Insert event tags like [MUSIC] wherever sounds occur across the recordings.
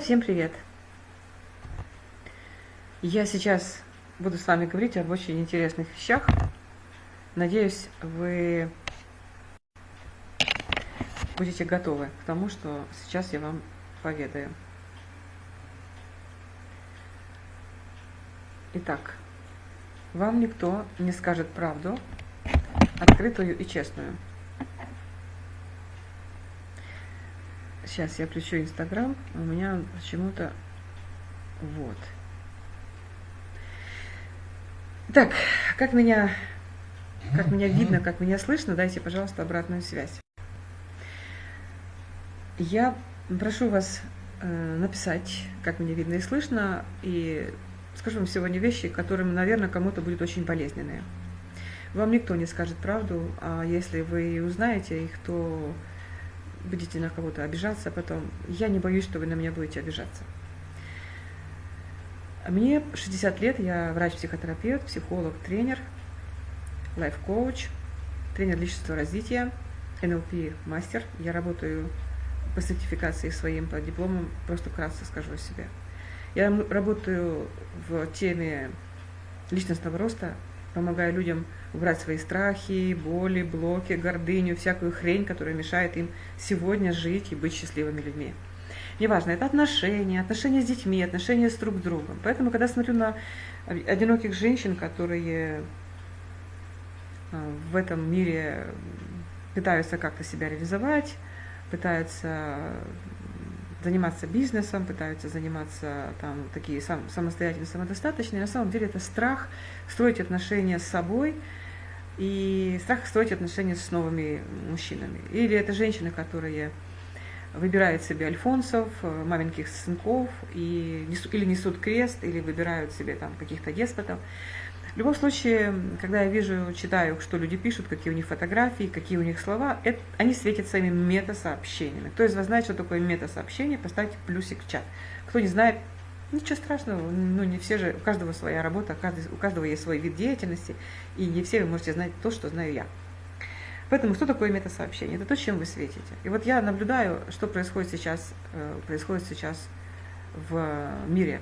Всем привет! Я сейчас буду с вами говорить об очень интересных вещах. Надеюсь, вы будете готовы к тому, что сейчас я вам поведаю. Итак, вам никто не скажет правду, открытую и честную. Сейчас я включу Инстаграм, у меня почему-то вот. Так, как меня, как меня видно, как меня слышно, дайте, пожалуйста, обратную связь. Я прошу вас э, написать, как меня видно и слышно, и скажу вам сегодня вещи, которые, наверное, кому-то будут очень болезненные. Вам никто не скажет правду, а если вы узнаете их, то будете на кого-то обижаться потом. Я не боюсь, что вы на меня будете обижаться. Мне 60 лет, я врач-психотерапевт, психолог, тренер, лайф-коуч, тренер личностного развития, НЛП-мастер. Я работаю по сертификации своим, по дипломам, просто вкратце скажу о себе. Я работаю в теме личностного роста, помогаю людям убрать свои страхи, боли, блоки, гордыню, всякую хрень, которая мешает им сегодня жить и быть счастливыми людьми. Неважно, это отношения, отношения с детьми, отношения с друг другом. Поэтому, когда смотрю на одиноких женщин, которые а, в этом мире пытаются как-то себя реализовать, пытаются заниматься бизнесом, пытаются заниматься там такие сам, самостоятельные, самодостаточные. На самом деле это страх строить отношения с собой и страх строить отношения с новыми мужчинами. Или это женщины, которые выбирают себе альфонсов, маменьких сынков, и или несут крест, или выбирают себе там каких-то деспотов. В любом случае, когда я вижу, читаю, что люди пишут, какие у них фотографии, какие у них слова, это, они светят своими мета-сообщениями. Кто из вас знает, что такое мета-сообщение, поставьте плюсик в чат. Кто не знает, ничего страшного, ну не все же, у каждого своя работа, у каждого есть свой вид деятельности, и не все вы можете знать то, что знаю я. Поэтому что такое мета-сообщение? Это то, чем вы светите. И вот я наблюдаю, что происходит сейчас, э, происходит сейчас в мире.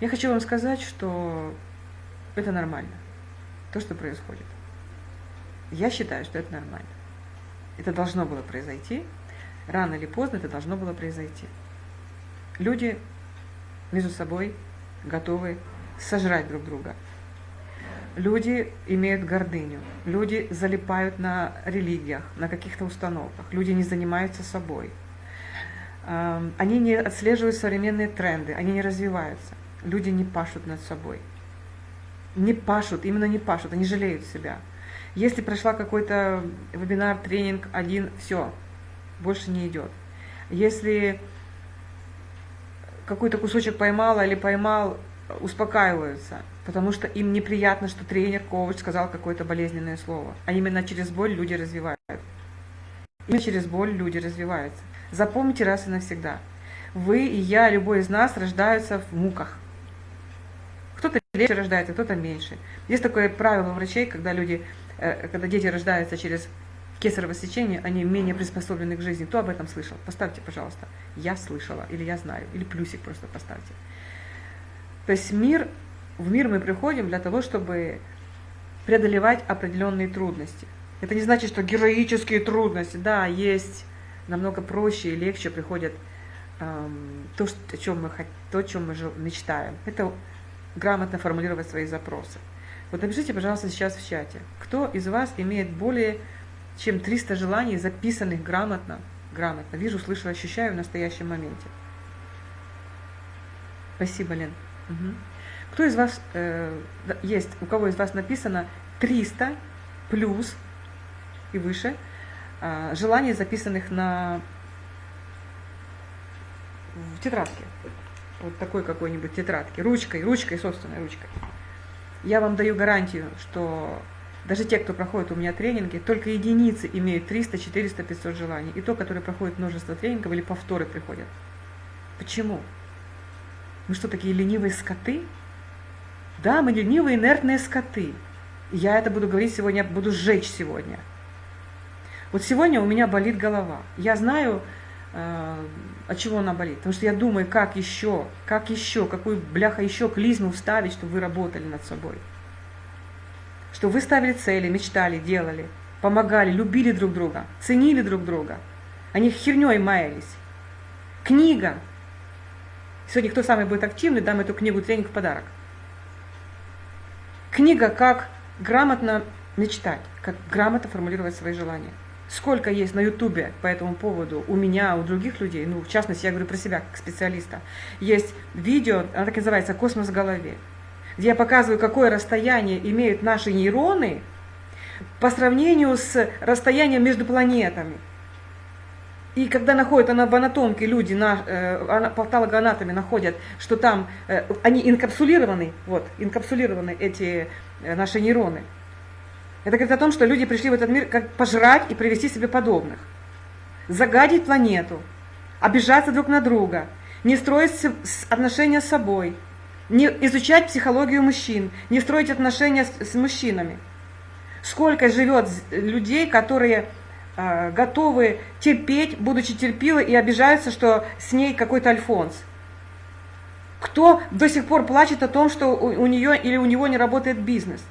Я хочу вам сказать, что это нормально. То, что происходит. Я считаю, что это нормально. Это должно было произойти. Рано или поздно это должно было произойти. Люди между собой готовы сожрать друг друга. Люди имеют гордыню, люди залипают на религиях, на каких-то установках, люди не занимаются собой. Они не отслеживают современные тренды, они не развиваются. Люди не пашут над собой не пашут, именно не пашут, они жалеют себя. Если прошла какой-то вебинар, тренинг один, все, больше не идет. Если какой-то кусочек поймала или поймал, успокаиваются, потому что им неприятно, что тренер, коуч сказал какое-то болезненное слово. А именно через боль люди развиваются. Именно через боль люди развиваются. Запомните раз и навсегда. Вы и я, любой из нас рождаются в муках. Кто-то легче рождается, кто-то меньше. Есть такое правило у врачей, когда люди, э, когда дети рождаются через кесарево сечение, они менее приспособлены к жизни. Кто об этом слышал? Поставьте, пожалуйста. Я слышала, или я знаю, или плюсик просто поставьте. То есть мир, в мир мы приходим для того, чтобы преодолевать определенные трудности. Это не значит, что героические трудности, да, есть намного проще и легче приходят эм, то, что, о чем мы, то, о чем мы мечтаем. Это грамотно формулировать свои запросы. Вот напишите, пожалуйста, сейчас в чате, кто из вас имеет более чем 300 желаний, записанных грамотно, грамотно, вижу, слышу, ощущаю в настоящем моменте. Спасибо, Лен. Угу. Кто из вас э, есть, у кого из вас написано 300 плюс и выше э, желаний, записанных на в тетрадке? Вот такой какой-нибудь тетрадки, ручкой, ручкой, собственной ручкой. Я вам даю гарантию, что даже те, кто проходит у меня тренинги, только единицы имеют 300, 400, 500 желаний. И то, которые проходят множество тренингов или повторы приходят. Почему? Мы что, такие ленивые скоты? Да, мы ленивые, инертные скоты. Я это буду говорить сегодня, буду сжечь сегодня. Вот сегодня у меня болит голова. Я знаю, от чего она болит. Потому что я думаю, как еще, как еще, какую бляха еще клизму вставить, чтобы вы работали над собой. Что вы ставили цели, мечтали, делали, помогали, любили друг друга, ценили друг друга. Они херней маялись. Книга. Сегодня кто самый будет активный, дам эту книгу тренинг в подарок. Книга «Как грамотно мечтать», как грамотно формулировать свои желания. Сколько есть на Ютубе по этому поводу у меня, у других людей, ну, в частности, я говорю про себя как специалиста, есть видео, оно так и называется «Космос в голове», где я показываю, какое расстояние имеют наши нейроны по сравнению с расстоянием между планетами. И когда находят она в анатомке, люди на э, патологоанатоме находят, что там э, они инкапсулированы, вот, инкапсулированы эти э, наши нейроны. Это говорит о том, что люди пришли в этот мир как пожрать и привести себе подобных. Загадить планету, обижаться друг на друга, не строить отношения с собой, не изучать психологию мужчин, не строить отношения с, с мужчинами. Сколько живет людей, которые э, готовы терпеть, будучи терпилой, и обижаются, что с ней какой-то альфонс. Кто до сих пор плачет о том, что у, у нее или у него не работает бизнес –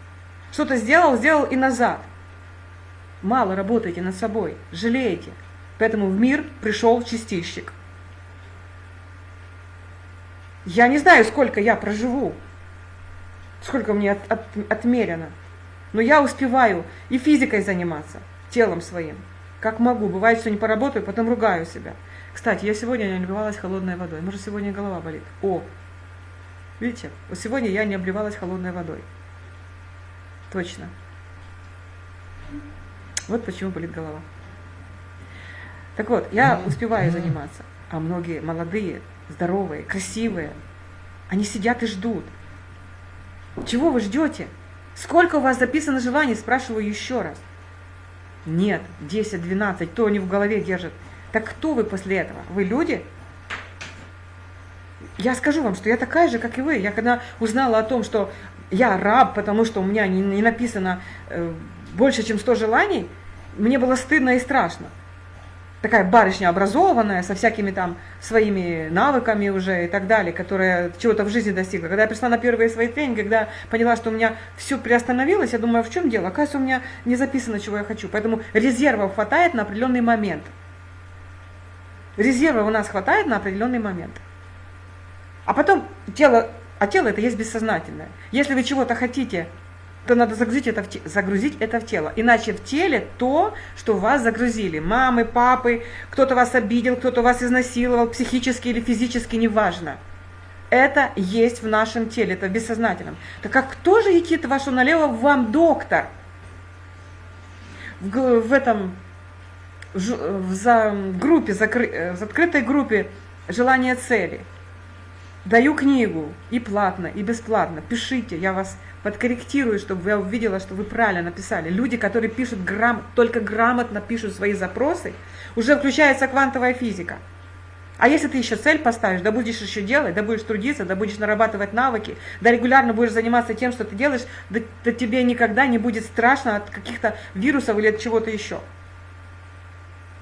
что-то сделал, сделал и назад. Мало работаете над собой, жалеете. Поэтому в мир пришел чистильщик. Я не знаю, сколько я проживу, сколько мне от, от, отмерено. Но я успеваю и физикой заниматься, телом своим, как могу. Бывает, что не поработаю, потом ругаю себя. Кстати, я сегодня не обливалась холодной водой. Может, сегодня голова болит. О, видите, сегодня я не обливалась холодной водой. Точно. Вот почему болит голова. Так вот, я успеваю заниматься, а многие молодые, здоровые, красивые, они сидят и ждут. Чего вы ждете? Сколько у вас записано желаний? Спрашиваю еще раз. Нет, 10, 12, то они в голове держат. Так кто вы после этого? Вы люди? Я скажу вам, что я такая же, как и вы. Я когда узнала о том, что я раб, потому что у меня не, не написано э, больше, чем 100 желаний, мне было стыдно и страшно. Такая барышня образованная, со всякими там своими навыками уже и так далее, которая чего-то в жизни достигла. Когда я пришла на первые свои тренинги, когда поняла, что у меня все приостановилось, я думаю, а в чем дело? Оказывается, у меня не записано, чего я хочу. Поэтому резервов хватает на определенный момент. Резервов у нас хватает на определенный момент. А потом тело а тело это есть бессознательное. Если вы чего-то хотите, то надо загрузить это, в, загрузить это в тело. Иначе в теле то, что вас загрузили. Мамы, папы, кто-то вас обидел, кто-то вас изнасиловал, психически или физически, неважно. Это есть в нашем теле, это в бессознательном. Так как кто же идти вашу налево, вам доктор? В, в этом в, в, за, в группе, закры, в открытой группе желание цели – Даю книгу и платно, и бесплатно. Пишите, я вас подкорректирую, чтобы я увидела, что вы правильно написали. Люди, которые пишут грам... только грамотно пишут свои запросы, уже включается квантовая физика. А если ты еще цель поставишь, да будешь еще делать, да будешь трудиться, да будешь нарабатывать навыки, да регулярно будешь заниматься тем, что ты делаешь, да, да тебе никогда не будет страшно от каких-то вирусов или от чего-то еще.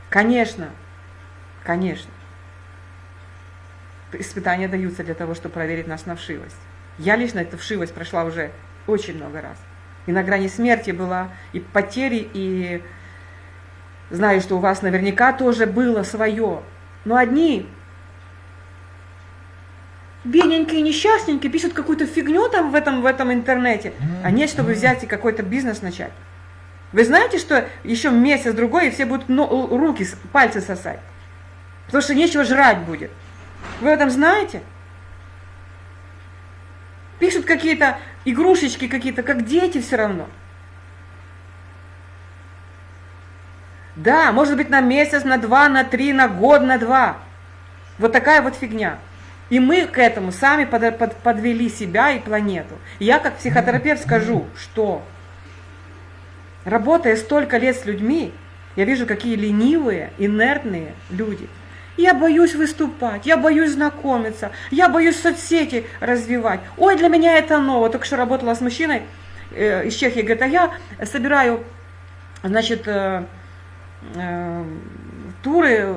Конечно, конечно испытания даются для того, чтобы проверить нас на вшивость. Я лично эту вшивость прошла уже очень много раз. И на грани смерти была, и потери, и знаю, что у вас наверняка тоже было свое. Но одни бедненькие, несчастненькие, пишут какую-то фигню там в этом, в этом интернете, а нет, чтобы взять и какой-то бизнес начать. Вы знаете, что еще месяц-другой, и все будут руки, пальцы сосать? Потому что нечего жрать будет. Вы этом знаете? Пишут какие-то игрушечки какие-то, как дети все равно. Да, может быть на месяц, на два, на три, на год, на два. Вот такая вот фигня. И мы к этому сами под, под, подвели себя и планету. Я как психотерапевт скажу, что работая столько лет с людьми, я вижу, какие ленивые, инертные люди – я боюсь выступать, я боюсь знакомиться, я боюсь соцсети развивать. Ой, для меня это ново. Только что работала с мужчиной э, из Чехии, говорит, а я собираю, значит, э, э, туры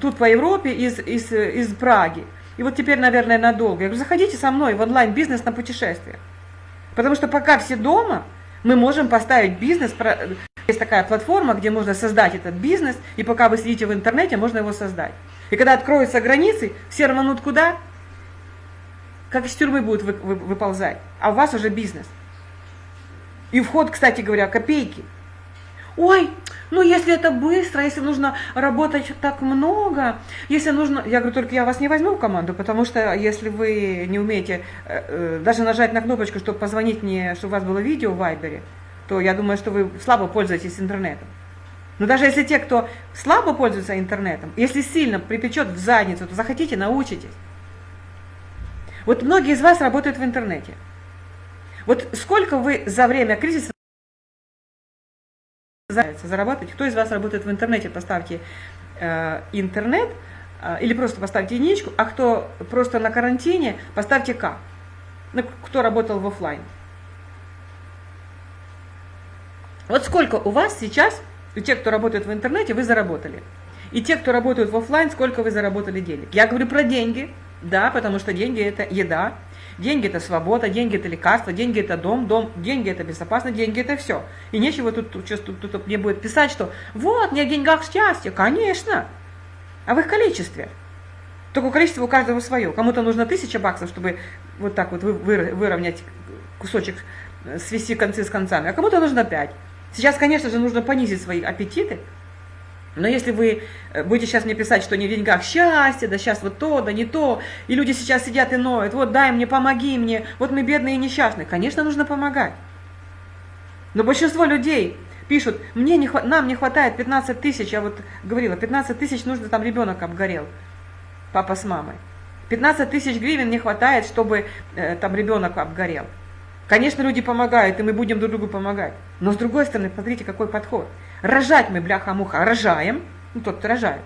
тут по Европе из, из, из Праги. И вот теперь, наверное, надолго. Я говорю, заходите со мной в онлайн-бизнес на путешествие. Потому что пока все дома, мы можем поставить бизнес, есть такая платформа, где можно создать этот бизнес, и пока вы сидите в интернете, можно его создать. И когда откроются границы, все рванут куда? Как из тюрьмы будут вы, вы, выползать. А у вас уже бизнес. И вход, кстати говоря, копейки. Ой, ну если это быстро, если нужно работать так много, если нужно... Я говорю, только я вас не возьму в команду, потому что если вы не умеете э, э, даже нажать на кнопочку, чтобы позвонить мне, чтобы у вас было видео в Вайбере, то я думаю, что вы слабо пользуетесь интернетом. Но даже если те, кто слабо пользуется интернетом, если сильно припечет в задницу, то захотите, научитесь. Вот многие из вас работают в интернете. Вот сколько вы за время кризиса заработать? Кто из вас работает в интернете? Поставьте э, интернет э, или просто поставьте единичку, а кто просто на карантине, поставьте К. Ну, кто работал в офлайн. Вот сколько у вас сейчас, у тех, кто работает в интернете, вы заработали. И те, кто работают в офлайн, сколько вы заработали денег. Я говорю про деньги, да, потому что деньги это еда, деньги это свобода, деньги это лекарство, деньги это дом, дом, деньги это безопасность, деньги это все. И нечего тут, тут, тут, тут, мне будет писать, что вот, не в деньгах счастье, конечно, а в их количестве. Только количество у каждого свое. Кому-то нужно тысяча баксов, чтобы вот так вот выровнять кусочек, э, свести концы с концами, а кому-то нужно пять. Сейчас, конечно же, нужно понизить свои аппетиты, но если вы э, будете сейчас мне писать, что не в деньгах счастье, да сейчас вот то, да не то, и люди сейчас сидят и ноют, вот дай мне, помоги мне, вот мы бедные и несчастные, конечно, нужно помогать. Но большинство людей пишут, мне не, нам не хватает 15 тысяч, я вот говорила, 15 тысяч нужно, там ребенок обгорел, папа с мамой. 15 тысяч гривен не хватает, чтобы э, там ребенок обгорел. Конечно, люди помогают, и мы будем друг другу помогать. Но с другой стороны, смотрите, какой подход. Рожать мы, бляха-муха, рожаем, ну тот, кто рожает.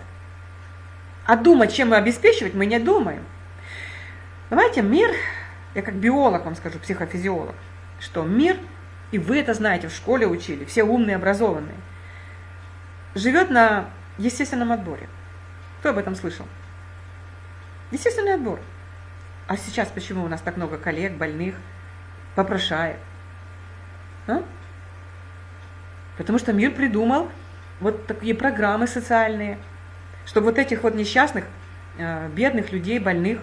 А думать, чем мы обеспечивать, мы не думаем. Давайте мир, я как биолог вам скажу, психофизиолог, что мир, и вы это знаете, в школе учили, все умные, образованные, живет на естественном отборе. Кто об этом слышал? Естественный отбор. А сейчас почему у нас так много коллег, больных, попрошает. А? Потому что мир придумал вот такие программы социальные, чтобы вот этих вот несчастных, э, бедных людей, больных,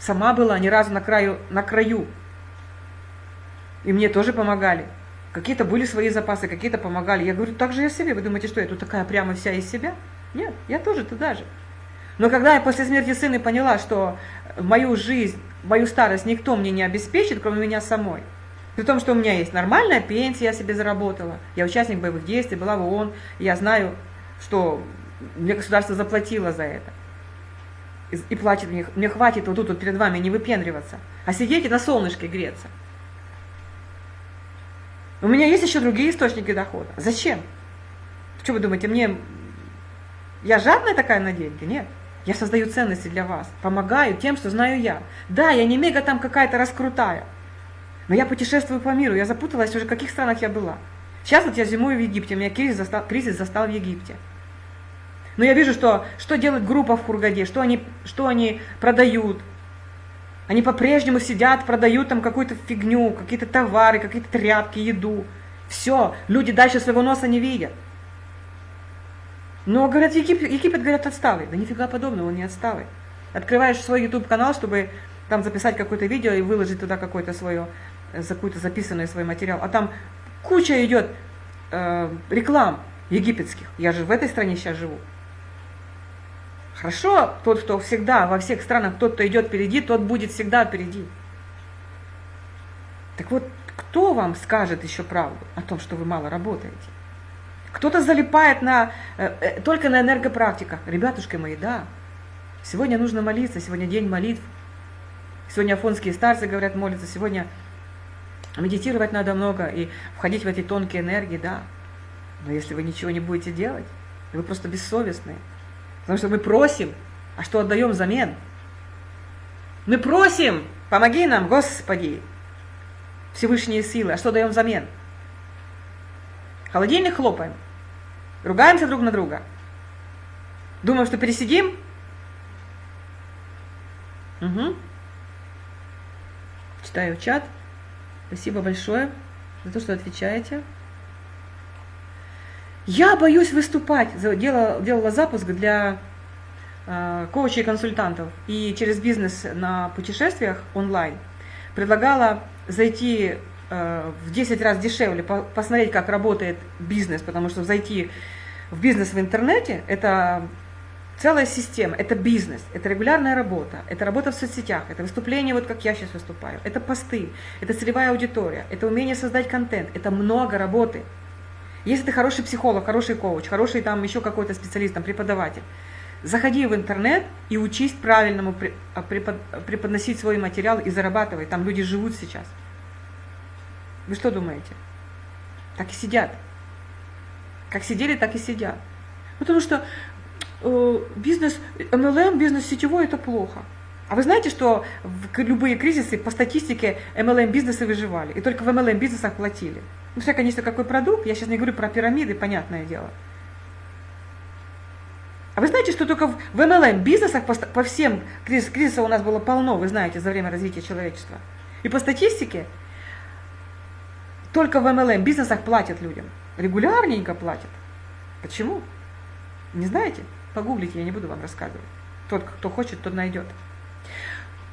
сама была ни разу на краю, на краю. И мне тоже помогали. Какие-то были свои запасы, какие-то помогали. Я говорю, так же я себе. Вы думаете, что я тут такая прямо вся из себя? Нет, я тоже туда же. Но когда я после смерти сына поняла, что мою жизнь, мою старость никто мне не обеспечит, кроме меня самой, при том, что у меня есть нормальная пенсия, я себе заработала, я участник боевых действий, была в ООН, я знаю, что мне государство заплатило за это. И, и платит мне, мне хватит вот тут вот перед вами не выпендриваться, а сидеть и на солнышке греться. У меня есть еще другие источники дохода. Зачем? Что вы думаете, мне... Я жадная такая на деньги? Нет. Я создаю ценности для вас, помогаю тем, что знаю я. Да, я не мега там какая-то раскрутая, но я путешествую по миру, я запуталась уже, в каких странах я была. Сейчас вот я зимую в Египте, у меня кризис застал, кризис застал в Египте. Но я вижу, что, что делает группа в Хургаде, что они, что они продают. Они по-прежнему сидят, продают там какую-то фигню, какие-то товары, какие-то тряпки, еду. Все, люди дальше своего носа не видят. Но, говорят, Египет, Египет говорят, отсталый. Да нифига подобного, он не отсталый. Открываешь свой YouTube-канал, чтобы там записать какое-то видео и выложить туда какое-то свое, какой-то записанный свой материал. А там куча идет э, реклам египетских. Я же в этой стране сейчас живу. Хорошо, тот, кто всегда во всех странах, тот, кто идет впереди, тот будет всегда впереди. Так вот, кто вам скажет еще правду о том, что вы мало работаете? Кто-то залипает на, э, э, только на энергопрактиках. Ребятушки мои, да, сегодня нужно молиться, сегодня день молитв. Сегодня афонские старцы говорят молиться, сегодня медитировать надо много и входить в эти тонкие энергии, да. Но если вы ничего не будете делать, вы просто бессовестные. Потому что мы просим, а что отдаем взамен? Мы просим, помоги нам, Господи, Всевышние силы, а что даем взамен? Холодильник хлопаем, ругаемся друг на друга. Думаю, что пересидим? Угу. Читаю чат. Спасибо большое за то, что отвечаете. Я боюсь выступать. Делала, делала запуск для э, коучей и консультантов. И через бизнес на путешествиях онлайн предлагала зайти э, в 10 раз дешевле, по, посмотреть, как работает бизнес, потому что зайти в бизнес в интернете – это целая система, это бизнес, это регулярная работа, это работа в соцсетях, это выступление, вот как я сейчас выступаю, это посты, это целевая аудитория, это умение создать контент, это много работы. Если ты хороший психолог, хороший коуч, хороший там еще какой-то специалист, там, преподаватель, заходи в интернет и учись правильному а, преподносить свой материал и зарабатывай. Там люди живут сейчас. Вы что думаете? Так и сидят. Как сидели, так и сидят. Потому что э, бизнес, MLM, бизнес сетевой – это плохо. А вы знаете, что в любые кризисы по статистике MLM бизнесы выживали, и только в MLM бизнесах платили. Ну, все, конечно, какой продукт, я сейчас не говорю про пирамиды, понятное дело. А вы знаете, что только в MLM бизнесах по, по всем кризис, кризиса у нас было полно, вы знаете, за время развития человечества. И по статистике только в MLM бизнесах платят людям. Регулярненько платят. Почему? Не знаете? Погуглите, я не буду вам рассказывать. Тот, кто хочет, тот найдет.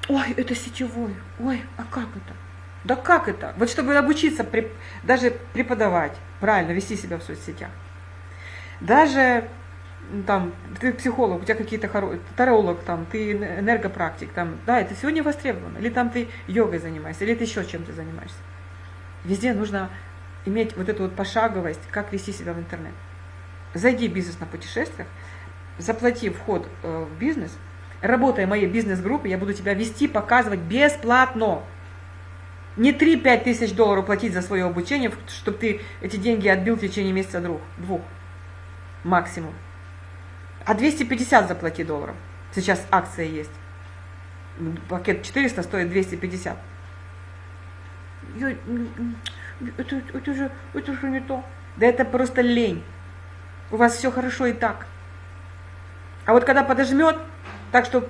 Ой, это сетевой. Ой, а как это? Да как это? Вот чтобы обучиться, даже преподавать, правильно вести себя в соцсетях. Даже там, ты психолог, у тебя какие-то хорошие, таролог, там, ты энергопрактик, там, да, это не востребовано. Или там ты йогой занимаешься, или ты еще чем-то занимаешься. Везде нужно иметь вот эту вот пошаговость, как вести себя в интернет. Зайди в бизнес на путешествиях, заплати вход э, в бизнес, работая в моей бизнес-группе, я буду тебя вести, показывать бесплатно. Не 3-5 тысяч долларов платить за свое обучение, чтобы ты эти деньги отбил в течение месяца двух, двух максимум. А 250 заплати долларов. Сейчас акция есть. Пакет 400 стоит 250. Это, это, же, это же не то. Да это просто лень. У вас все хорошо и так. А вот когда подожмет, так что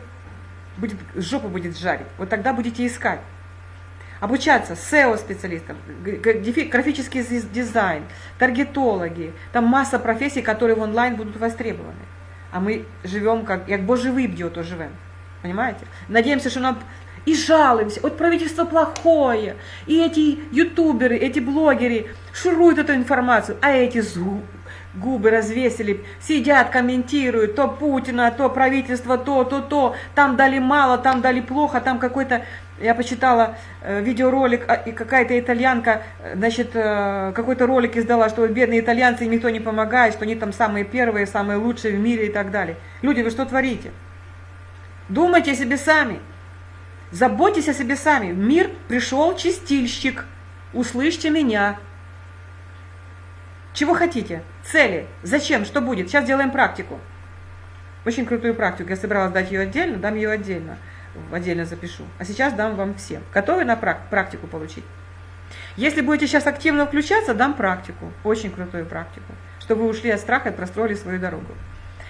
будет, жопу будет жарить, вот тогда будете искать. Обучаться SEO-специалистам, графический дизайн, таргетологи. Там масса профессий, которые в онлайн будут востребованы. А мы живем как, як Божий выбье, то живем. Понимаете? Надеемся, что нам и жалуемся, вот правительство плохое, и эти ютуберы, эти блогеры шуруют эту информацию, а эти губы развесили, сидят, комментируют, то Путина, то правительство, то, то, то, там дали мало, там дали плохо, там какой-то, я почитала э, видеоролик, а, и какая-то итальянка, э, значит, э, какой-то ролик издала, что бедные итальянцы, никто не помогает, что они там самые первые, самые лучшие в мире и так далее. Люди, вы что творите? Думайте себе сами. Заботьтесь о себе сами. В мир пришел чистильщик. Услышьте меня. Чего хотите? Цели. Зачем? Что будет? Сейчас делаем практику. Очень крутую практику. Я собиралась дать ее отдельно, дам ее отдельно. Отдельно запишу. А сейчас дам вам всем. Готовы на практику получить? Если будете сейчас активно включаться, дам практику. Очень крутую практику. Чтобы вы ушли от страха и простроили свою дорогу.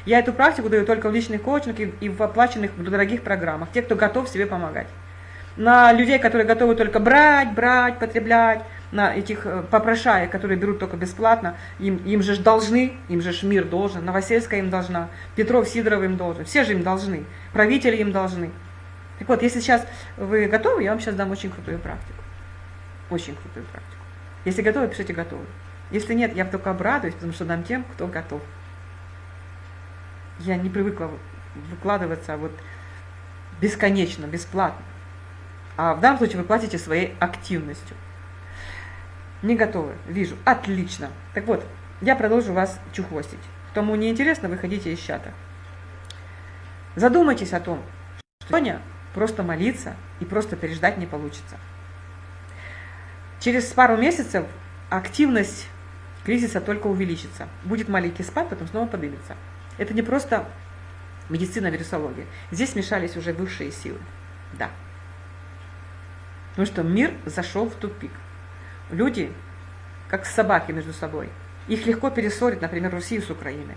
Я эту практику даю только в личных коучингах и в оплаченных дорогих программах. Те, кто готов себе помогать. На людей, которые готовы только брать, брать, потреблять, на этих э, попрошаек, которые берут только бесплатно, им, им же должны, им же мир должен, Новосельская им должна, Петров, Сидоров им должен, все же им должны, правители им должны. Так вот, если сейчас вы готовы, я вам сейчас дам очень крутую практику. Очень крутую практику. Если готовы, пишите готовы. Если нет, я только обрадуюсь, потому что дам тем, кто готов. Я не привыкла выкладываться вот бесконечно, бесплатно. А в данном случае вы платите своей активностью. Не готовы. Вижу. Отлично. Так вот, я продолжу вас чухвостить. Кому не интересно, выходите из чата. Задумайтесь о том, что сегодня просто молиться и просто переждать не получится. Через пару месяцев активность кризиса только увеличится. Будет маленький спад, потом снова поднимется. Это не просто медицина, вирусология. Здесь смешались уже высшие силы. Да. Потому что мир зашел в тупик. Люди, как собаки между собой. Их легко перессорить, например, Россию с Украиной.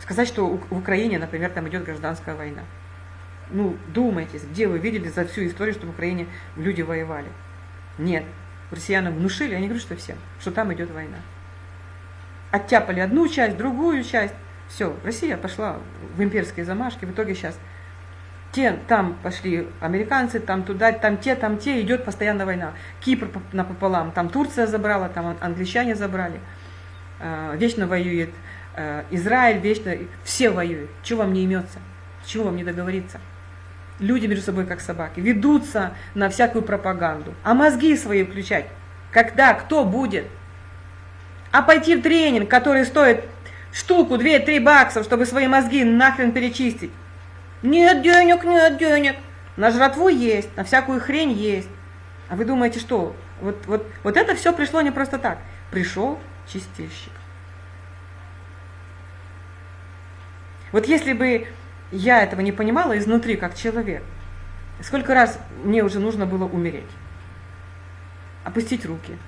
Сказать, что в Украине, например, там идет гражданская война. Ну, думайтесь, где вы видели за всю историю, что в Украине люди воевали? Нет. Россиянам внушили, они говорят, что всем, что там идет война. Оттяпали одну часть, другую часть. Все, Россия пошла в имперские замашки. В итоге сейчас те, там пошли американцы, там туда, там те, там те, идет постоянно война. Кипр напополам, там Турция забрала, там англичане забрали. А, вечно воюет а, Израиль, вечно, все воюют. Чего вам не имется? Чего вам не договориться? Люди между собой как собаки, ведутся на всякую пропаганду. А мозги свои включать? Когда? Кто будет? А пойти в тренинг, который стоит штуку, 2-3 баксов, чтобы свои мозги нахрен перечистить. Нет денег, нет денег. На жратву есть, на всякую хрень есть. А вы думаете, что? Вот, вот, вот это все пришло не просто так. Пришел чистильщик. Вот если бы я этого не понимала изнутри, как человек, сколько раз мне уже нужно было умереть, опустить руки.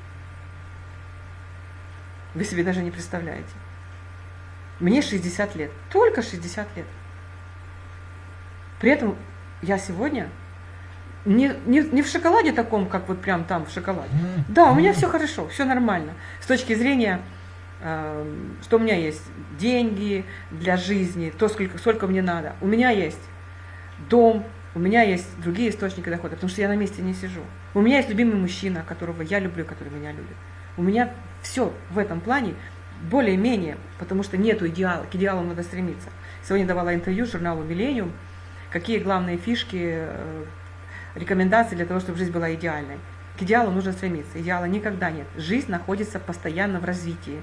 Вы себе даже не представляете. Мне 60 лет, только 60 лет. При этом я сегодня не, не, не в шоколаде таком, как вот прям там в шоколаде. Да, у меня все хорошо, все нормально. С точки зрения, э, что у меня есть деньги для жизни, то, сколько, сколько мне надо. У меня есть дом, у меня есть другие источники дохода, потому что я на месте не сижу. У меня есть любимый мужчина, которого я люблю, который меня любит. У меня все в этом плане более-менее, потому что нету идеала, к идеалу надо стремиться. Сегодня давала интервью журналу «Миллениум», какие главные фишки, э, рекомендации для того, чтобы жизнь была идеальной. К идеалу нужно стремиться. Идеала никогда нет. Жизнь находится постоянно в развитии.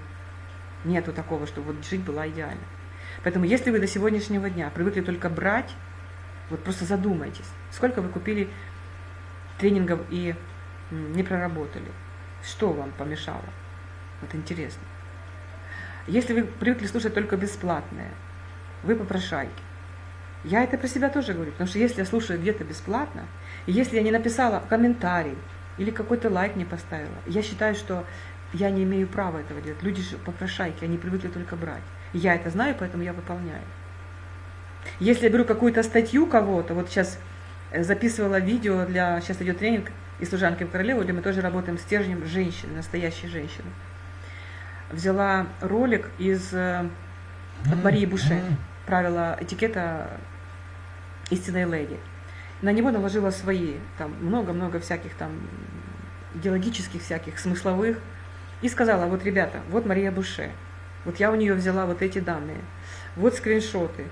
Нету такого, чтобы вот жизнь была идеальной. Поэтому если вы до сегодняшнего дня привыкли только брать, вот просто задумайтесь, сколько вы купили тренингов и не проработали. Что вам помешало? Вот интересно. Если вы привыкли слушать только бесплатное, вы попрошайки. Я это про себя тоже говорю, потому что если я слушаю где-то бесплатно, и если я не написала комментарий или какой-то лайк не поставила, я считаю, что я не имею права этого делать. Люди же попрошайки, они привыкли только брать. я это знаю, поэтому я выполняю. Если я беру какую-то статью кого-то, вот сейчас э, записывала видео для, сейчас идет тренинг из служанки в королеву, где мы тоже работаем стержнем женщины, настоящей женщины. Взяла ролик из э, от Марии Буше, правила этикета истинной леди. На него наложила свои, там много-много всяких там идеологических всяких, смысловых, и сказала, вот, ребята, вот Мария Буше, вот я у нее взяла вот эти данные, вот скриншоты,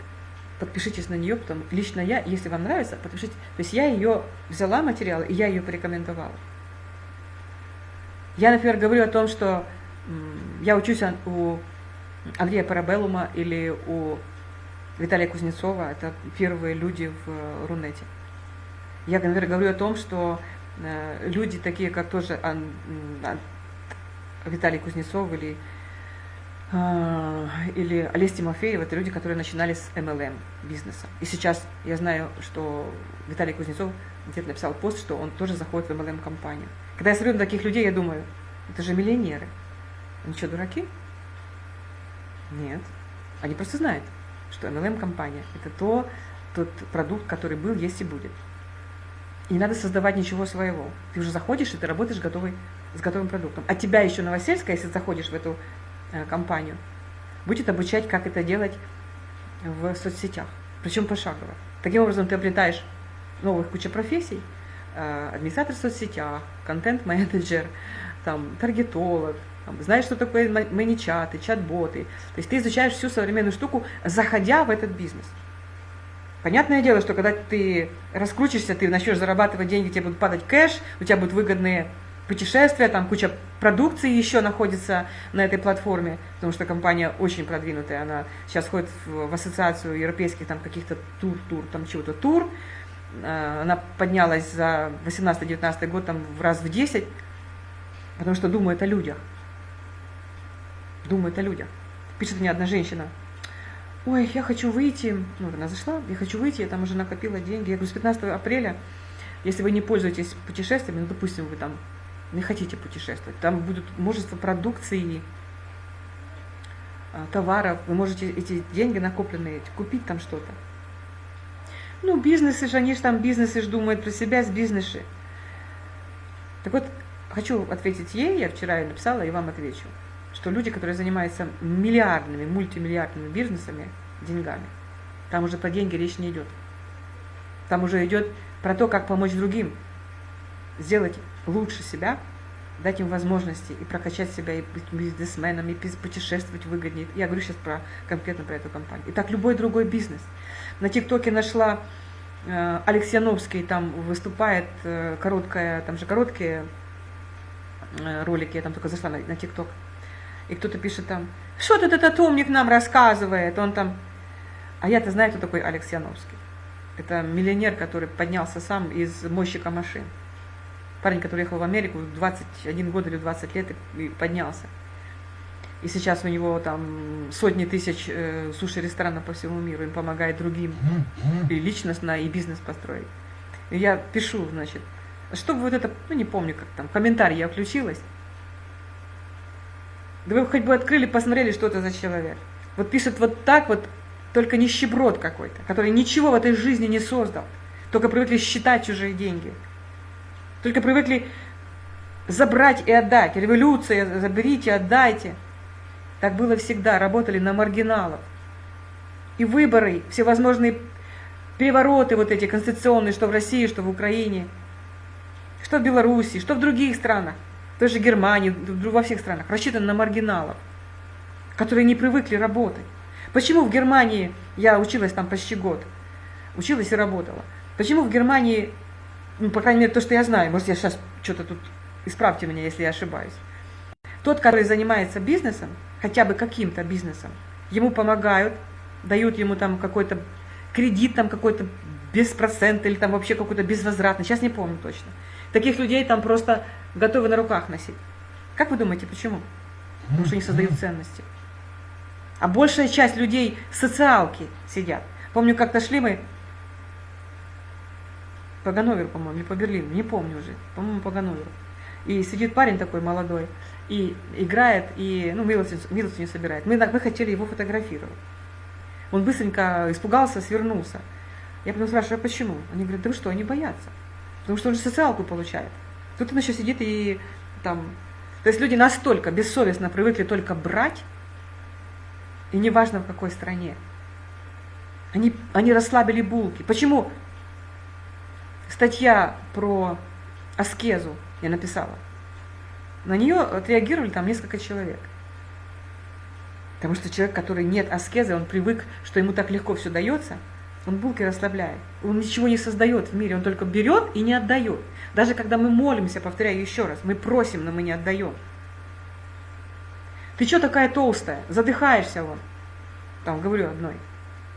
подпишитесь на нее, потом лично я, если вам нравится, подпишите. То есть я ее взяла материал, и я ее порекомендовала. Я, например, говорю о том, что я учусь у Андрея Парабеллума или у Виталия Кузнецова, это первые люди в э, Рунете. Я, например, говорю о том, что э, люди такие, как тоже Виталий Кузнецов или, э, или Олесь Тимофеев, это люди, которые начинали с MLM бизнеса. И сейчас я знаю, что Виталий Кузнецов где-то написал пост, что он тоже заходит в MLM-компанию. Когда я смотрю на таких людей, я думаю, это же миллионеры. Они что, дураки? Нет. Они просто знают что MLM-компания – это то, тот продукт, который был, есть и будет. И не надо создавать ничего своего. Ты уже заходишь, и ты работаешь готовый, с готовым продуктом. А тебя еще Новосельская, если заходишь в эту э, компанию, будет обучать, как это делать в соцсетях. Причем пошагово. Таким образом, ты обретаешь новых куча профессий. Э, администратор в соцсетях, контент-менеджер, там, таргетолог, знаешь, что такое маничаты, чат-боты. То есть ты изучаешь всю современную штуку, заходя в этот бизнес. Понятное дело, что когда ты раскрутишься, ты начнешь зарабатывать деньги, тебе будут падать кэш, у тебя будут выгодные путешествия, там куча продукции еще находится на этой платформе, потому что компания очень продвинутая, она сейчас входит в, в ассоциацию европейских там каких-то тур-тур, там чего-то тур, э, она поднялась за 18-19 год там в раз в 10, потому что думает о людях думает о людях. Пишет мне одна женщина, ой, я хочу выйти, ну, она зашла, я хочу выйти, я там уже накопила деньги. Я говорю, с 15 апреля, если вы не пользуетесь путешествиями, ну, допустим, вы там не хотите путешествовать, там будет множество продукции, а, товаров, вы можете эти деньги накопленные купить там что-то. Ну, бизнесы же, они же там бизнесы же думают про себя с бизнесы. Так вот, хочу ответить ей, я вчера ее написала и вам отвечу, что люди, которые занимаются миллиардными, мультимиллиардными бизнесами, деньгами, там уже про деньги речь не идет. Там уже идет про то, как помочь другим, сделать лучше себя, дать им возможности и прокачать себя, и быть бизнесменом, и путешествовать выгоднее. Я говорю сейчас про, конкретно про эту компанию. И так любой другой бизнес. На ТикТоке нашла э, Алексей там выступает, э, короткая, там же короткие э, ролики, я там только зашла на, на ТикТок. И кто-то пишет там, что тут этот умник нам рассказывает, он там... А я-то знаю, кто такой Алексей Это миллионер, который поднялся сам из мойщика машин парень, который ехал в Америку в 21 год или 20 лет и поднялся. И сейчас у него там сотни тысяч э, суши-ресторанов по всему миру, им помогает другим и личностно, и бизнес построить. И я пишу, значит, чтобы вот это, ну не помню, как там, комментарий я включилась. Да вы хоть бы открыли, посмотрели, что это за человек. Вот пишет вот так вот, только нищеброд какой-то, который ничего в этой жизни не создал, только привыкли считать чужие деньги – только привыкли забрать и отдать. Революция, заберите, отдайте. Так было всегда, работали на маргиналов. И выборы, всевозможные перевороты вот эти конституционные, что в России, что в Украине, что в Беларуси, что в других странах, той же Германии, во всех странах, рассчитаны на маргиналов, которые не привыкли работать. Почему в Германии, я училась там почти год, училась и работала, почему в Германии ну, по крайней мере, то, что я знаю, может, я сейчас что-то тут, исправьте меня, если я ошибаюсь. Тот, который занимается бизнесом, хотя бы каким-то бизнесом, ему помогают, дают ему там какой-то кредит, там какой-то без процента или там вообще какой-то безвозвратный, сейчас не помню точно. Таких людей там просто готовы на руках носить. Как вы думаете, почему? Потому что они создают ценности. А большая часть людей социалки сидят. Помню, как-то шли мы по Ганноверу, по-моему, или по Берлину, не помню уже, по-моему, по Ганноверу. И сидит парень такой молодой, и играет, и, ну, милостыню, милостыню собирает. Мы, мы хотели его фотографировать. Он быстренько испугался, свернулся. Я потом спрашиваю, а почему? Они говорят, да вы что, они боятся. Потому что он же социалку получает. Тут он еще сидит и там... То есть люди настолько бессовестно привыкли только брать, и неважно в какой стране. Они, они расслабили булки. Почему статья про аскезу я написала. На нее отреагировали там несколько человек. Потому что человек, который нет аскезы, он привык, что ему так легко все дается, он булки расслабляет. Он ничего не создает в мире, он только берет и не отдает. Даже когда мы молимся, повторяю еще раз, мы просим, но мы не отдаем. Ты что такая толстая? Задыхаешься вон. Там говорю одной.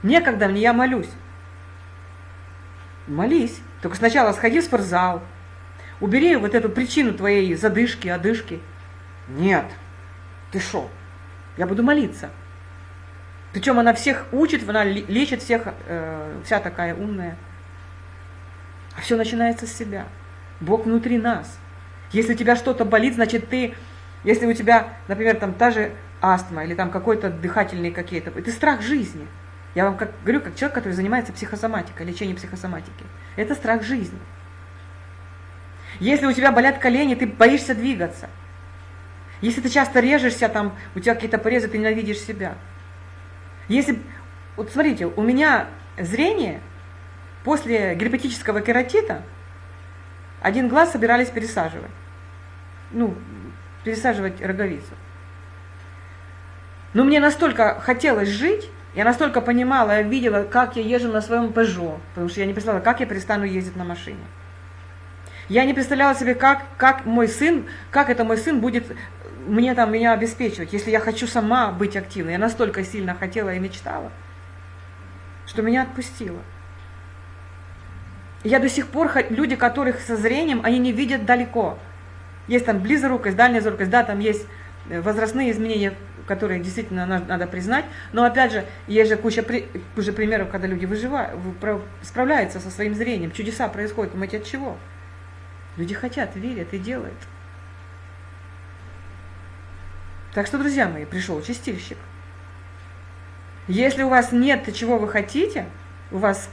Некогда мне, я молюсь. Молись. Только сначала сходи в спортзал, убери вот эту причину твоей задышки, одышки. Нет, ты шо? Я буду молиться. Причем она всех учит, она лечит всех, э, вся такая умная. А все начинается с себя. Бог внутри нас. Если у тебя что-то болит, значит ты, если у тебя, например, там та же астма или там какой-то дыхательный какие-то, это страх жизни – я вам как, говорю, как человек, который занимается психосоматикой, лечением психосоматики. Это страх жизни. Если у тебя болят колени, ты боишься двигаться. Если ты часто режешься, там, у тебя какие-то порезы, ты ненавидишь себя. Если, вот смотрите, у меня зрение после герпетического кератита один глаз собирались пересаживать. Ну, пересаживать роговицу. Но мне настолько хотелось жить, я настолько понимала, я видела, как я езжу на своем Peugeot, потому что я не представляла, как я перестану ездить на машине. Я не представляла себе, как, как мой сын, как это мой сын будет мне там меня обеспечивать, если я хочу сама быть активной. Я настолько сильно хотела и мечтала, что меня отпустило. Я до сих пор, люди, которых со зрением, они не видят далеко. Есть там близорукость, дальняя зоркость, да, там есть э, возрастные изменения которые действительно надо, признать. Но опять же, есть же куча, куча примеров, когда люди выживают, справляются со своим зрением, чудеса происходят. Думаете, от чего? Люди хотят, верят и делают. Так что, друзья мои, пришел чистильщик. Если у вас нет чего вы хотите, у вас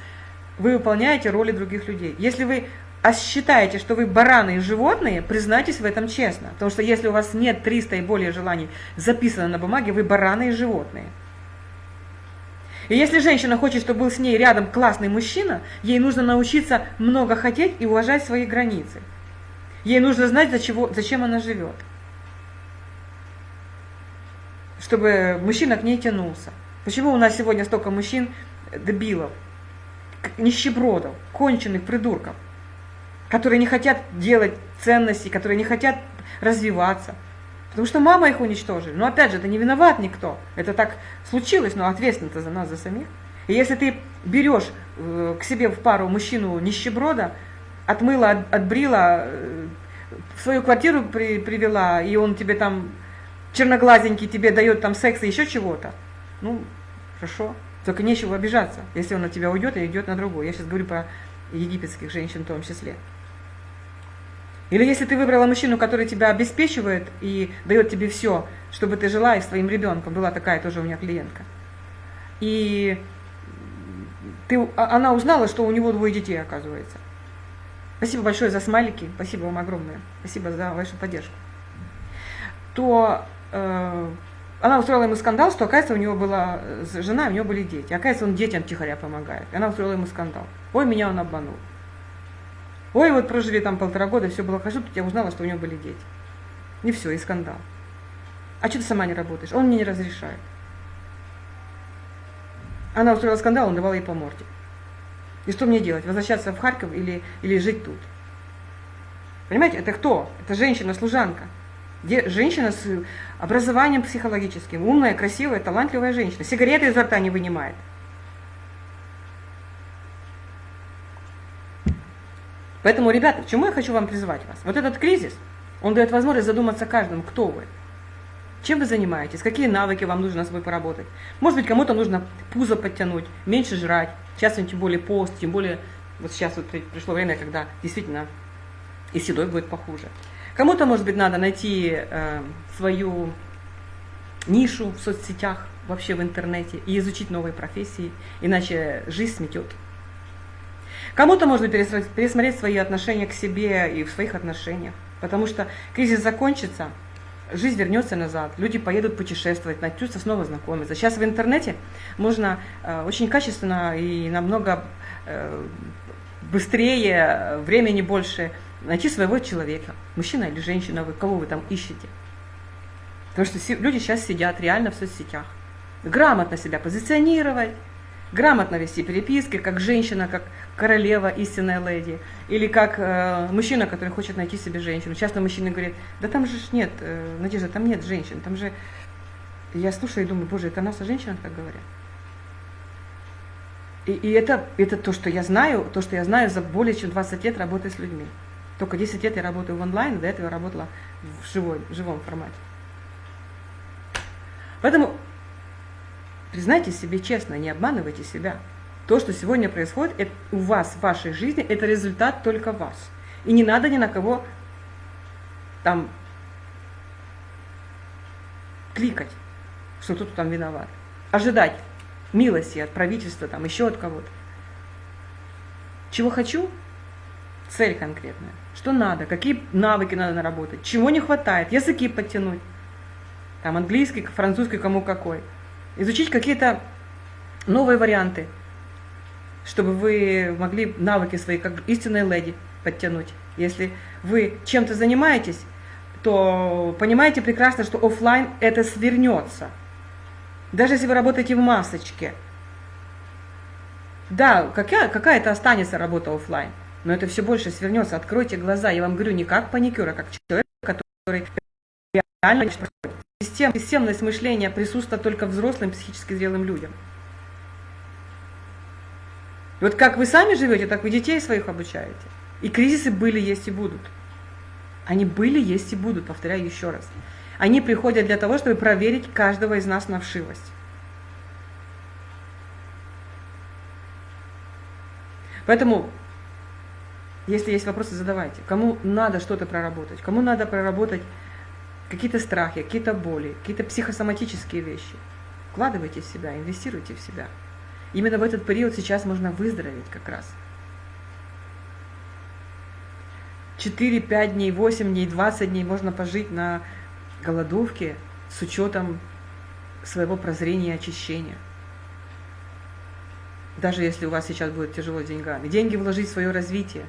вы выполняете роли других людей. Если вы считаете, что вы бараны и животные, признайтесь в этом честно. Потому что если у вас нет 300 и более желаний записано на бумаге, вы бараны и животные. И если женщина хочет, чтобы был с ней рядом классный мужчина, ей нужно научиться много хотеть и уважать свои границы. Ей нужно знать, за чего, зачем она живет. Чтобы мужчина к ней тянулся. Почему у нас сегодня столько мужчин дебилов, нищебродов, конченых придурков, которые не хотят делать ценности, которые не хотят развиваться – Потому что мама их уничтожили. Но опять же, это не виноват никто. Это так случилось, но ответственность за нас, за самих. И если ты берешь э, к себе в пару мужчину нищеброда, отмыла, от, отбрила, э, в свою квартиру при, привела, и он тебе там черноглазенький тебе дает там секс и еще чего-то, ну, хорошо. Только нечего обижаться, если он от тебя уйдет и идет на другую. Я сейчас говорю про египетских женщин в том числе. Или если ты выбрала мужчину, который тебя обеспечивает и дает тебе все, чтобы ты жила и с твоим ребенком, была такая тоже у меня клиентка. И ты, а, она узнала, что у него двое детей, оказывается. Спасибо большое за смайлики, спасибо вам огромное, спасибо за вашу поддержку. То э, она устроила ему скандал, что, оказывается, у него была жена, у него были дети. Оказывается, он детям тихоря помогает. И она устроила ему скандал. Ой, меня он обманул. Ой, вот прожили там полтора года, все было хорошо, тут я узнала, что у него были дети. И все, и скандал. А что ты сама не работаешь? Он мне не разрешает. Она устроила скандал, он давал ей по морде. И что мне делать? Возвращаться в Харьков или, или жить тут? Понимаете, это кто? Это женщина-служанка. Женщина с образованием психологическим, умная, красивая, талантливая женщина. Сигареты изо рта не вынимает. Поэтому, ребята, к чему я хочу вам призвать вас? Вот этот кризис, он дает возможность задуматься каждому, кто вы, чем вы занимаетесь, какие навыки вам нужно с собой поработать. Может быть, кому-то нужно пузо подтянуть, меньше жрать. Сейчас тем более пост, тем более вот сейчас вот пришло время, когда действительно и с едой будет похуже. Кому-то, может быть, надо найти э, свою нишу в соцсетях, вообще в интернете и изучить новые профессии, иначе жизнь сметет. Кому-то можно пересмотреть свои отношения к себе и в своих отношениях, потому что кризис закончится, жизнь вернется назад, люди поедут путешествовать, начнутся снова знакомиться. Сейчас в интернете можно э, очень качественно и намного э, быстрее, времени больше найти своего человека, мужчина или женщина, вы, кого вы там ищете. Потому что люди сейчас сидят реально в соцсетях. Грамотно себя позиционировать, грамотно вести переписки, как женщина, как королева, истинная леди, или как э, мужчина, который хочет найти себе женщину. Часто мужчины говорят, да там же нет, э, Надежда, там нет женщин, там же... Я слушаю и думаю, боже, это нас о женщинах так говорят. И, и это, это то, что я знаю, то, что я знаю за более чем 20 лет работы с людьми. Только 10 лет я работаю в онлайн, до этого я работала в, живой, в живом формате. Поэтому Признайте себе честно, не обманывайте себя. То, что сегодня происходит это у вас в вашей жизни, это результат только вас. И не надо ни на кого там кликать, что тут там виноват. Ожидать милости от правительства, там еще от кого-то. Чего хочу? Цель конкретная. Что надо, какие навыки надо наработать, чего не хватает, языки подтянуть. Там английский, французский, кому какой изучить какие-то новые варианты, чтобы вы могли навыки свои, как истинная леди, подтянуть. Если вы чем-то занимаетесь, то понимаете прекрасно, что офлайн это свернется. Даже если вы работаете в масочке. Да, какая, какая-то останется работа офлайн, но это все больше свернется. Откройте глаза. Я вам говорю не как паникюр, а как человек, который реально Систем, системность мышления присутствует только взрослым психически зрелым людям. И вот как вы сами живете, так вы детей своих обучаете. И кризисы были, есть и будут. Они были, есть и будут, повторяю еще раз. Они приходят для того, чтобы проверить каждого из нас на вшивость. Поэтому, если есть вопросы, задавайте. Кому надо что-то проработать, кому надо проработать какие-то страхи, какие-то боли, какие-то психосоматические вещи. Вкладывайте в себя, инвестируйте в себя. Именно в этот период сейчас можно выздороветь как раз. 4, 5 дней, 8 дней, 20 дней можно пожить на голодовке с учетом своего прозрения и очищения. Даже если у вас сейчас будет тяжело деньгами. Деньги вложить в свое развитие.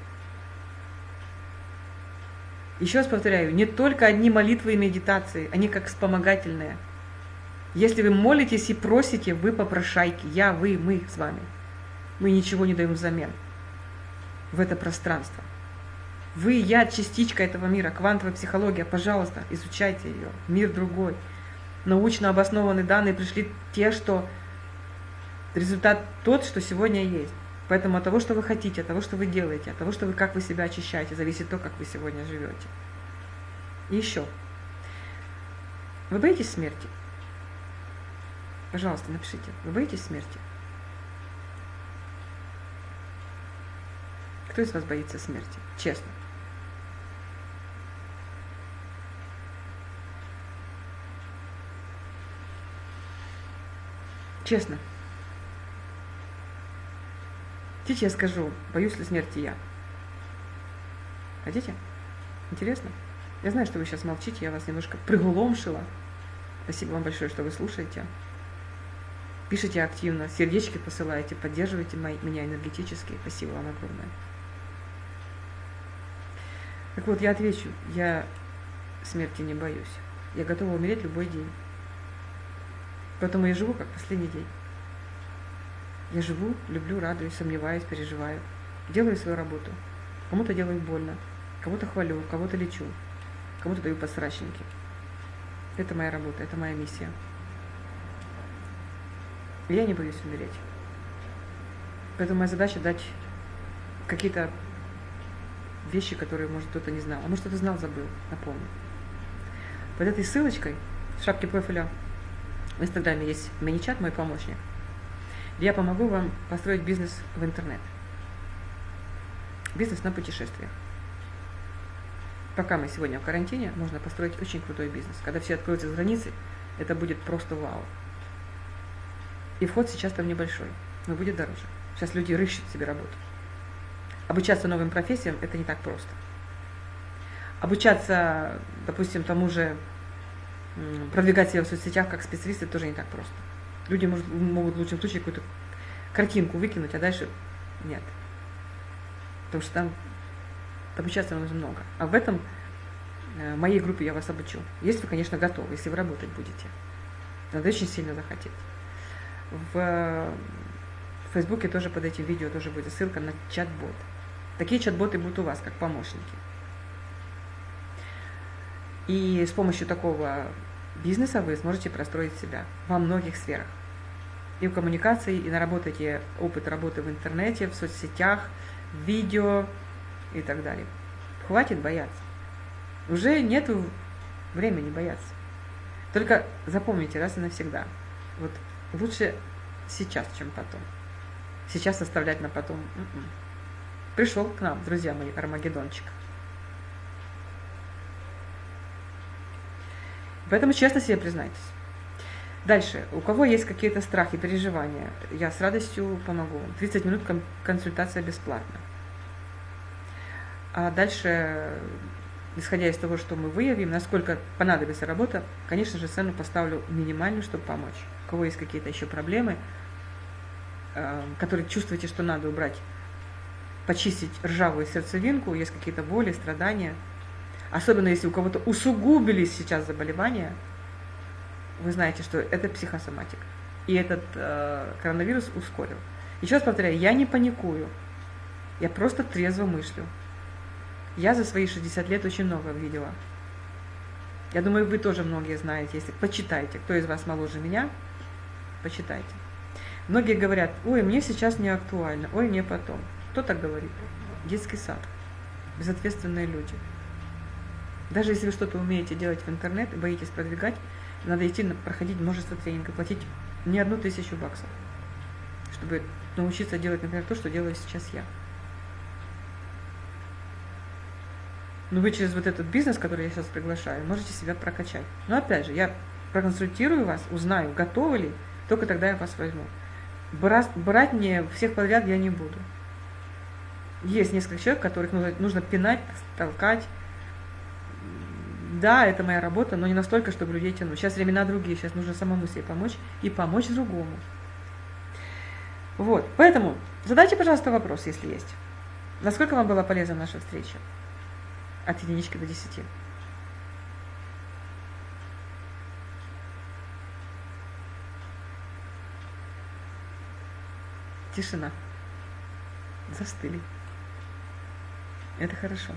Еще раз повторяю, не только одни молитвы и медитации, они как вспомогательные. Если вы молитесь и просите, вы попрошайки. Я, вы, мы с вами. Мы ничего не даем взамен в это пространство. Вы, я, частичка этого мира, квантовая психология, пожалуйста, изучайте ее. Мир другой. Научно обоснованные данные пришли те, что результат тот, что сегодня есть. Поэтому от того, что вы хотите, от того, что вы делаете, от того, что вы, как вы себя очищаете, зависит то, как вы сегодня живете. И еще. Вы боитесь смерти? Пожалуйста, напишите. Вы боитесь смерти? Кто из вас боится смерти? Честно. Честно. Хотите, я скажу, боюсь ли смерти я? Хотите? Интересно? Я знаю, что вы сейчас молчите, я вас немножко пригломшила. Спасибо вам большое, что вы слушаете. Пишите активно, сердечки посылаете, поддерживаете меня энергетически. Спасибо вам огромное. Так вот, я отвечу, я смерти не боюсь. Я готова умереть любой день. Поэтому я живу как последний день. Я живу, люблю, радуюсь, сомневаюсь, переживаю. Делаю свою работу. Кому-то делаю больно, кого-то хвалю, кого-то лечу, кому-то даю подсрачники. Это моя работа, это моя миссия. Я не боюсь умереть. Поэтому моя задача дать какие-то вещи, которые, может, кто-то не знал. А может, кто-то знал, забыл, напомню. Под этой ссылочкой в шапке профиля в Инстаграме есть мини-чат «Мой помощник». Я помогу вам построить бизнес в интернет. Бизнес на путешествиях. Пока мы сегодня в карантине, можно построить очень крутой бизнес. Когда все откроются с границы, это будет просто вау. И вход сейчас там небольшой, но будет дороже. Сейчас люди рыщут себе работу. Обучаться новым профессиям – это не так просто. Обучаться, допустим, тому же продвигать себя в соцсетях как специалисты тоже не так просто. Люди может, могут в лучшем случае какую-то картинку выкинуть, а дальше нет. Потому что там обучаться нужно много. А в этом э, моей группе я вас обучу. Если вы, конечно, готовы, если вы работать будете. Надо очень сильно захотеть. В Фейсбуке тоже под этим видео тоже будет ссылка на чат-бот. Такие чат-боты будут у вас, как помощники. И с помощью такого бизнеса вы сможете простроить себя во многих сферах. И в коммуникации, и наработаете опыт работы в интернете, в соцсетях, в видео и так далее. Хватит бояться. Уже нет времени бояться. Только запомните раз и навсегда. Вот лучше сейчас, чем потом. Сейчас оставлять на потом. М-м. Пришел к нам, друзья мои, Армагеддончик. Поэтому честно себе признайтесь. Дальше. У кого есть какие-то страхи, переживания, я с радостью помогу. 30 минут консультация бесплатна. А дальше, исходя из того, что мы выявим, насколько понадобится работа, конечно же, цену поставлю минимальную, чтобы помочь. У кого есть какие-то еще проблемы, э, которые чувствуете, что надо убрать, почистить ржавую сердцевинку, есть какие-то боли, страдания – Особенно если у кого-то усугубились сейчас заболевания, вы знаете, что это психосоматика. И этот э, коронавирус ускорил. Еще раз повторяю, я не паникую. Я просто трезво мыслю. Я за свои 60 лет очень много видела. Я думаю, вы тоже многие знаете, если почитайте, кто из вас моложе меня, почитайте. Многие говорят, ой, мне сейчас не актуально, ой, мне потом. Кто так говорит? Детский сад. Безответственные люди. Даже если вы что-то умеете делать в интернет и боитесь продвигать, надо идти проходить множество тренингов, платить не одну тысячу баксов, чтобы научиться делать, например, то, что делаю сейчас я. Но вы через вот этот бизнес, который я сейчас приглашаю, можете себя прокачать. Но опять же, я проконсультирую вас, узнаю, готовы ли только тогда я вас возьму. Брать, брать мне всех подряд я не буду. Есть несколько человек, которых нужно, нужно пинать, толкать. Да, это моя работа, но не настолько, чтобы людей тянуть. Сейчас времена другие, сейчас нужно самому себе помочь и помочь другому. Вот, поэтому задайте, пожалуйста, вопрос, если есть. Насколько вам была полезна наша встреча? От единички до десяти. Тишина. Застыли. Это хорошо.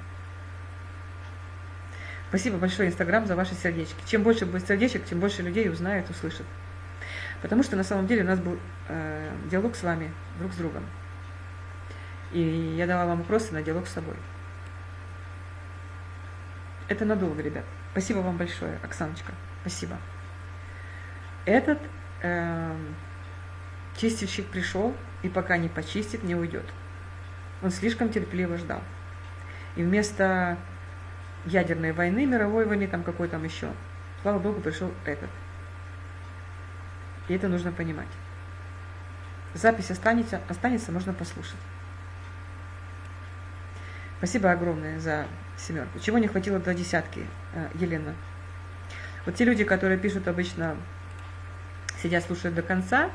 Спасибо большое, Инстаграм, за ваши сердечки. Чем больше будет сердечек, тем больше людей узнают, услышат. Потому что на самом деле у нас был э, диалог с вами друг с другом. И я дала вам вопросы на диалог с собой. Это надолго, ребят. Спасибо вам большое, Оксаночка. Спасибо. Этот э, чистильщик пришел, и пока не почистит, не уйдет. Он слишком терпеливо ждал. И вместо ядерной войны, мировой войны, там какой там еще, слава богу, пришел этот. И это нужно понимать. Запись останется, останется, можно послушать. Спасибо огромное за семерку. Чего не хватило до десятки, э, Елена? Вот те люди, которые пишут обычно, сидят, слушают до конца,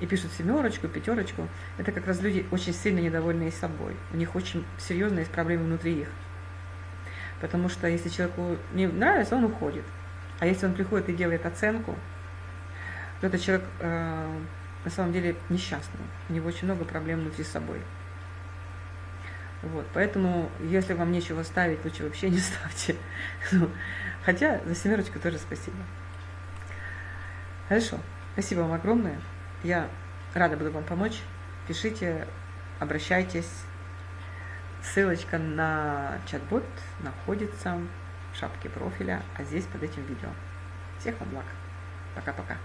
и пишут семерочку, пятерочку, это как раз люди очень сильно недовольные собой. У них очень серьезные проблемы внутри их. Потому что если человеку не нравится, он уходит. А если он приходит и делает оценку, то этот человек э, на самом деле несчастный. У него очень много проблем внутри собой. Вот, поэтому, если вам нечего ставить, лучше вообще не ставьте. [LAUGHS] Ну, хотя за семерочку тоже спасибо. Хорошо, спасибо вам огромное. Я рада буду вам помочь. Пишите, обращайтесь. Ссылочка на чат-бот находится в шапке профиля, а здесь под этим видео. Всех вам благ. Пока-пока.